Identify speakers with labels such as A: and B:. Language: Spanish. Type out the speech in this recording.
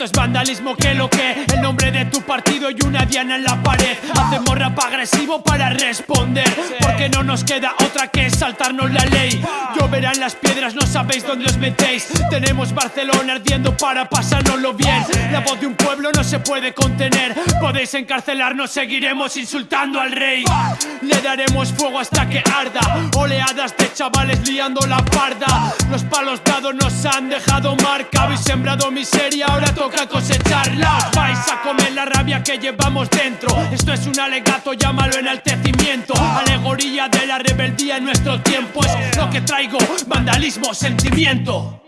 A: Esto es vandalismo que lo que El nombre de tu partido y una diana en la pared. Hacemos rap agresivo para responder Porque no nos queda otra que saltarnos la ley. Lloverán las piedras, no sabéis dónde os metéis. Tenemos Barcelona ardiendo para pasárnoslo bien. La voz de un pueblo no se puede contener. Podéis encarcelarnos, seguiremos insultando al rey. Le daremos fuego hasta que arda Oleadas de chavales liando la parda. Los palos dados nos han dejado marca. Habéis sembrado miseria, ahora toca cosecharla. Vais a comer la rabia que llevamos dentro. Esto es un alegato, llámalo enaltecimiento. Alegoría de la rebeldía en nuestro tiempo. Es lo que traigo, vandalismo, sentimiento